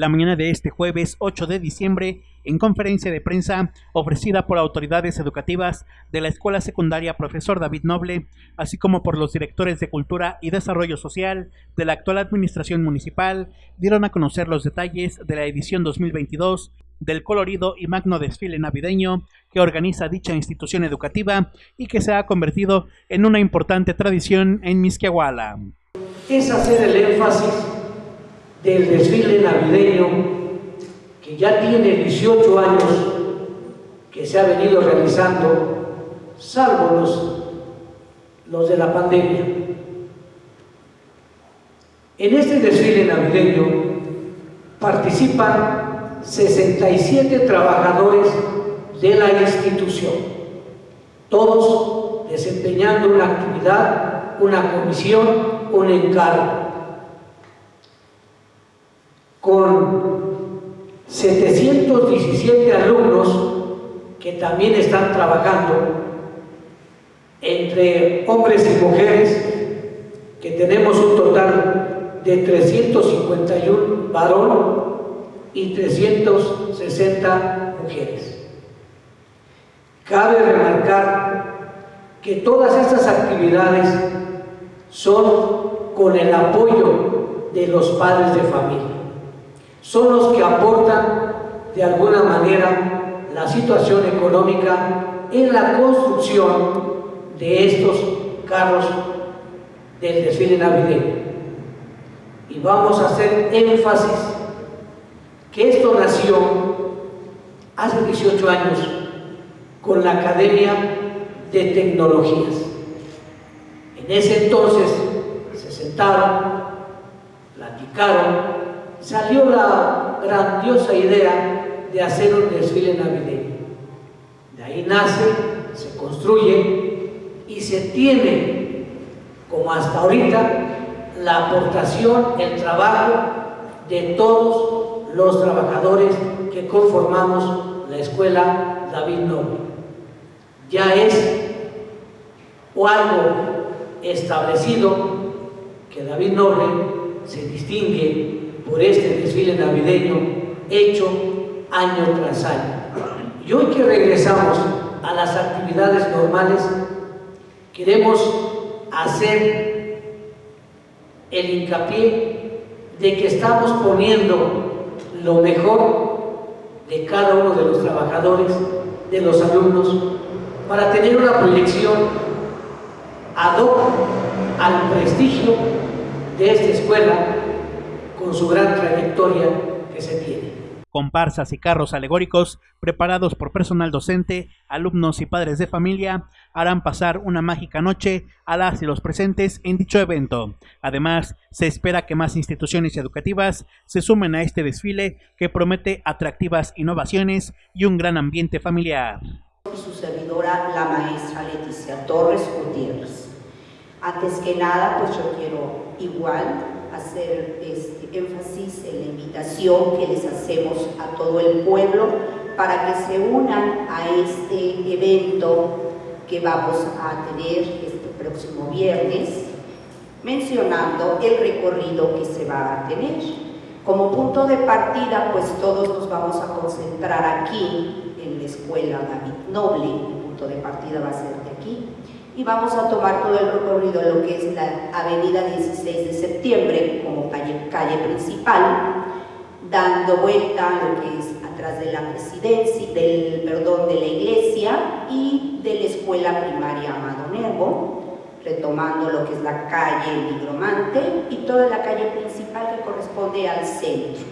la mañana de este jueves 8 de diciembre en conferencia de prensa ofrecida por autoridades educativas de la Escuela Secundaria Profesor David Noble, así como por los directores de Cultura y Desarrollo Social de la actual Administración Municipal, dieron a conocer los detalles de la edición 2022 del colorido y magno desfile navideño que organiza dicha institución educativa y que se ha convertido en una importante tradición en Misquiahuala. Es hacer el énfasis del desfile navideño que ya tiene 18 años que se ha venido realizando, salvo los, los de la pandemia. En este desfile navideño participan 67 trabajadores de la institución, todos desempeñando una actividad, una comisión, un encargo. Con 717 alumnos que también están trabajando entre hombres y mujeres, que tenemos un total de 351 varón y 360 mujeres. Cabe remarcar que todas estas actividades son con el apoyo de los padres de familia son los que aportan de alguna manera la situación económica en la construcción de estos carros del desfile navideño. Y vamos a hacer énfasis que esto nació hace 18 años con la Academia de Tecnologías. En ese entonces se sentaron, platicaron salió la grandiosa idea de hacer un desfile navideño. De ahí nace, se construye y se tiene, como hasta ahorita, la aportación, el trabajo de todos los trabajadores que conformamos la escuela David Noble. Ya es o algo establecido que David Noble se distingue por este desfile navideño hecho año tras año. Y hoy que regresamos a las actividades normales, queremos hacer el hincapié de que estamos poniendo lo mejor de cada uno de los trabajadores, de los alumnos, para tener una proyección ad hoc al prestigio de esta escuela con su gran trayectoria que se tiene. Comparsas y carros alegóricos preparados por personal docente, alumnos y padres de familia harán pasar una mágica noche a las y los presentes en dicho evento. Además, se espera que más instituciones educativas se sumen a este desfile que promete atractivas innovaciones y un gran ambiente familiar. Su servidora, la maestra Leticia Torres Gutiérrez. Antes que nada, pues yo quiero igual hacer este énfasis en la invitación que les hacemos a todo el pueblo para que se unan a este evento que vamos a tener este próximo viernes, mencionando el recorrido que se va a tener. Como punto de partida, pues todos nos vamos a concentrar aquí en la Escuela David Noble, el punto de partida va a ser y vamos a tomar todo el recorrido de lo que es la avenida 16 de septiembre como calle, calle principal, dando vuelta a lo que es atrás de la presidencia, del, perdón, de la iglesia y de la escuela primaria Amado Nervo, retomando lo que es la calle Nigromante y toda la calle principal que corresponde al centro,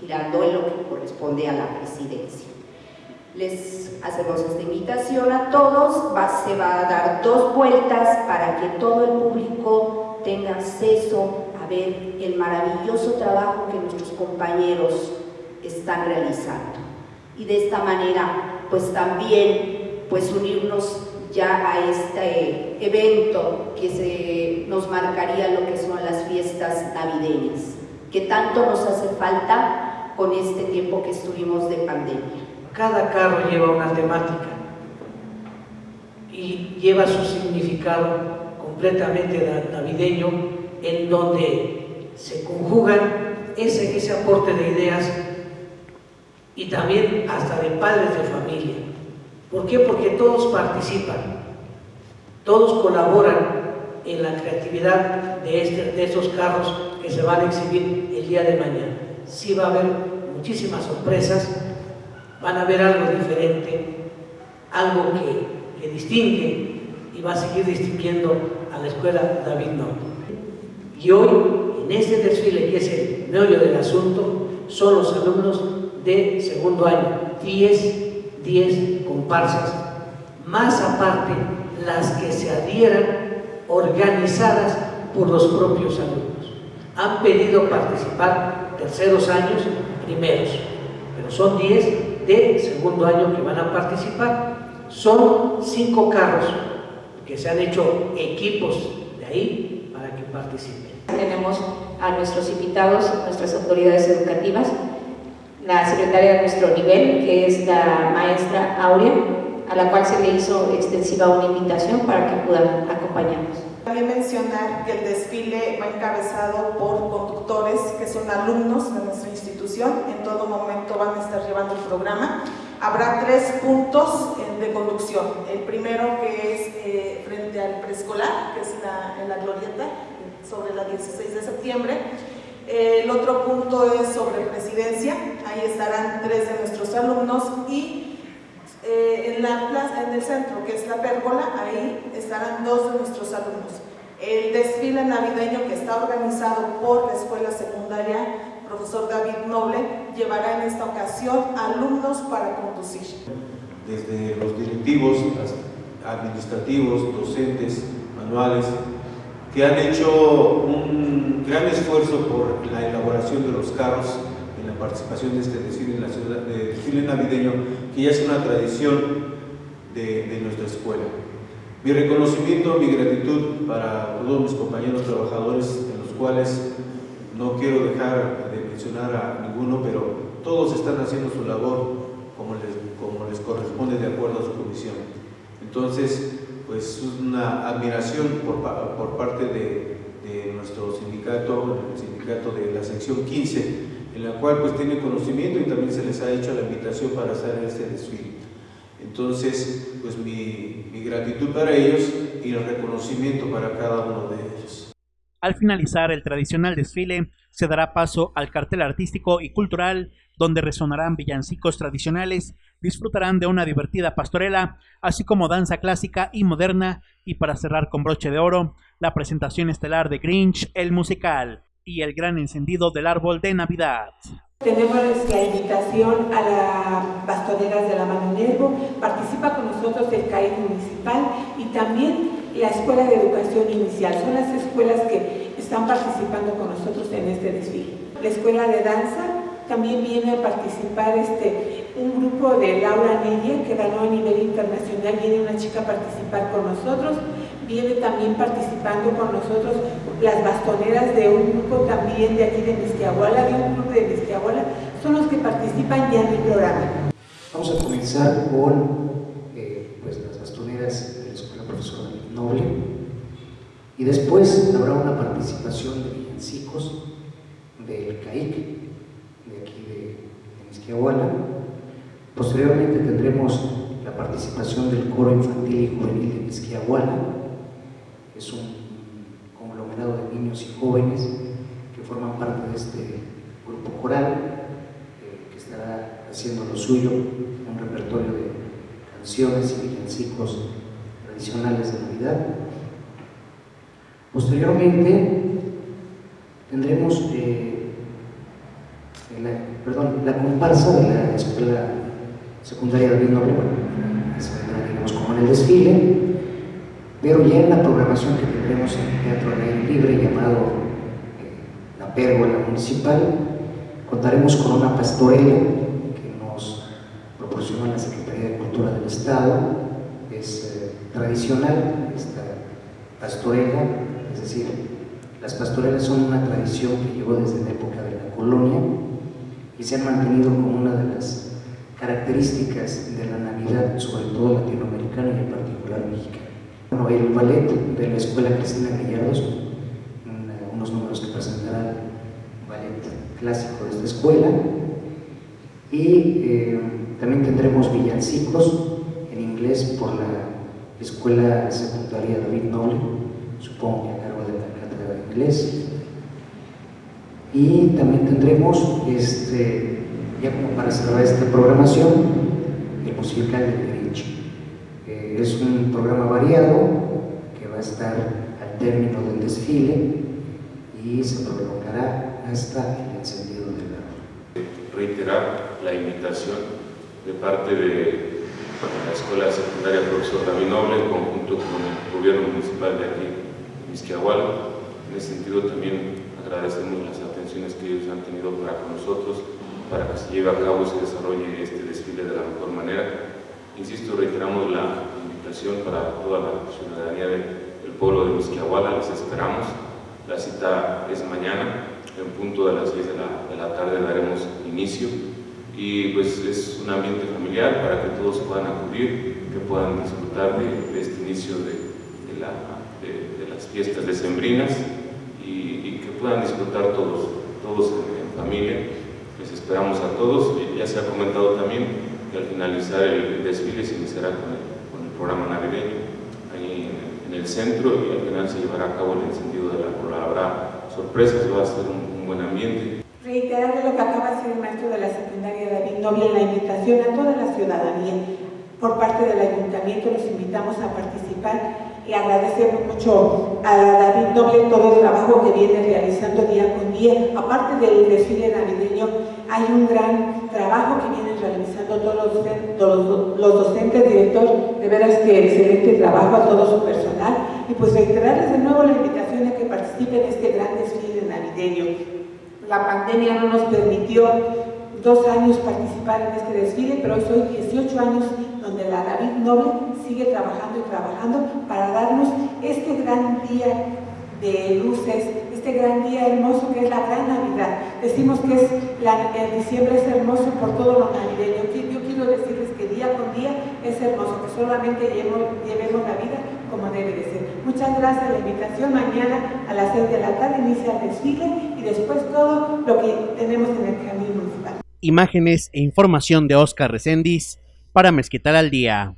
girando en lo que corresponde a la presidencia. Les hacemos esta invitación a todos, se va a dar dos vueltas para que todo el público tenga acceso a ver el maravilloso trabajo que nuestros compañeros están realizando. Y de esta manera, pues también, pues unirnos ya a este evento que se nos marcaría lo que son las fiestas navideñas, que tanto nos hace falta con este tiempo que estuvimos de pandemia. Cada carro lleva una temática y lleva su significado completamente navideño en donde se conjugan ese, ese aporte de ideas y también hasta de padres de familia. ¿Por qué? Porque todos participan, todos colaboran en la creatividad de, este, de esos carros que se van a exhibir el día de mañana. Sí va a haber muchísimas sorpresas, van a ver algo diferente, algo que, que distingue y va a seguir distinguiendo a la escuela David Noble. Y hoy, en este desfile, que es el meollo del asunto, son los alumnos de segundo año, 10, 10 comparsas, más aparte las que se adhieran organizadas por los propios alumnos. Han pedido participar terceros años, primeros, pero son 10 de segundo año que van a participar. Son cinco carros que se han hecho equipos de ahí para que participen. Tenemos a nuestros invitados, nuestras autoridades educativas, la secretaria de nuestro nivel, que es la maestra Aurea, a la cual se le hizo extensiva una invitación para que puedan acompañarnos. También mencionar que el desfile va encabezado por conductores que son alumnos de nuestra institución, en todo momento van a estar llevando el programa. Habrá tres puntos de conducción. El primero que es eh, frente al preescolar, que es la, en la glorieta, sobre la 16 de septiembre. El otro punto es sobre presidencia, ahí estarán tres de nuestros alumnos y eh, en, la plaza, en el centro, que es la pérgola, ahí estarán dos de nuestros alumnos. El desfile navideño que está organizado por la escuela secundaria profesor David Noble llevará en esta ocasión alumnos para conducir. Desde los directivos, administrativos, docentes, manuales, que han hecho un gran esfuerzo por la elaboración de los carros en la participación de este desfile, en la ciudad, de desfile navideño, que ya es una tradición de, de nuestra escuela. Mi reconocimiento, mi gratitud para todos mis compañeros trabajadores, en los cuales no quiero dejar de mencionar a ninguno, pero todos están haciendo su labor como les, corresponde de acuerdo a su comisión. Entonces, pues una admiración por, parte de, nuestro sindicato, el sindicato de la sección 15, en la cual pues tiene conocimiento y también se les ha hecho la invitación para hacer este desfile. Entonces, pues mi gratitud para ellos y el reconocimiento para cada uno de ellos. Al finalizar el tradicional desfile, se dará paso al cartel artístico y cultural, donde resonarán villancicos tradicionales, disfrutarán de una divertida pastorela, así como danza clásica y moderna, y para cerrar con broche de oro, la presentación estelar de Grinch, el musical, y el gran encendido del árbol de Navidad. Tenemos la invitación a las pastoreras de la Mano participa con nosotros el CAI municipal y también la Escuela de Educación Inicial. Son las escuelas que están participando con nosotros en este desfile. La Escuela de Danza también viene a participar este, un grupo de Laura Nedia que ganó a nivel internacional, viene una chica a participar con nosotros, viene también participando con nosotros las bastoneras de un grupo también de aquí de Mezquiahuala, de un grupo de Mezquiahuala, son los que participan ya en el programa. Vamos a comenzar con eh, pues, las bastoneras de la Escuela Y después habrá una participación de villancicos del CAIC, de aquí de, Mezquiahuala. Posteriormente tendremos la participación del Coro Infantil y Juvenil de Mezquiahuala, es un conglomerado de niños y jóvenes que forman parte de este grupo coral eh, que estará haciendo lo suyo, un repertorio de canciones y villancicos de Navidad. Posteriormente tendremos eh, la, comparsa de la escuela secundaria de Noble, bueno, digamos como en el desfile, pero ya en la programación que tendremos en el Teatro al Aire Libre llamado eh, La Pérgola Municipal, contaremos con una pastorela que nos proporcionó la Secretaría de Cultura del Estado, es tradicional esta pastorela, es decir, las pastorelas son una tradición que llegó desde la época de la colonia y se han mantenido como una de las características de la Navidad, sobre todo latinoamericana y en particular mexicana. Bueno, el ballet de la Escuela Cristina Gallardos, unos números que presentará ballet clásico de esta escuela. Y eh, también tendremos villancicos en inglés por la Escuela Secundaria David Noble, supongo que a cargo de la cátedra de inglés. Y también tendremos, este, ya como para cerrar esta programación, el musical de Grinch. Eh, es un programa variado que va a estar al término del desfile y se prolongará hasta el encendido del árbol. Reiterar la invitación de parte de la Escuela Secundaria Profesor David Noble en conjunto con el gobierno municipal de aquí, Misquiahual. En ese sentido también agradecemos las atenciones que ellos han tenido para con nosotros, para que se lleve a cabo y se desarrolle este desfile de la mejor manera. Insisto, reiteramos la invitación para toda la ciudadanía del pueblo de Misquiahuala, les esperamos. La cita es mañana, en punto de las 6 de la, de la tarde daremos inicio y pues es un ambiente familiar para que todos puedan acudir, que puedan disfrutar de, este inicio de, las fiestas decembrinas y, y, que puedan disfrutar todos, todos en, familia. Les esperamos a todos, ya se ha comentado también que al finalizar el, desfile se iniciará con el, programa navideño ahí en, el centro y al final se llevará a cabo el encendido de la cola. Habrá sorpresas, va a ser un buen ambiente reiterar lo que acaba de decir el maestro de la David Noble, la invitación a toda la ciudadanía. Por parte del ayuntamiento los invitamos a participar y agradecemos mucho a David Noble todo el trabajo que viene realizando día con día. Aparte del desfile navideño, hay un gran trabajo que vienen realizando todos los, los docentes, director, de veras que excelente trabajo a todo su personal. Y pues reiterarles de nuevo la invitación a que participen en este gran desfile navideño. La pandemia no nos permitió dos años participar en este desfile, pero hoy soy 18 años donde la David Noble sigue trabajando y trabajando para darnos este gran día de luces, este gran día hermoso que es la gran Navidad. Decimos que es el diciembre es hermoso por todo lo navideño. Yo quiero decirles que día con día es hermoso, que solamente llevemos, llevemos la vida como debe de ser. Muchas gracias la invitación. Mañana a las 6 de la tarde inicia el desfile y después todo lo que tenemos en el. Imágenes e información de Oscar Recendis para Mezquital al Día.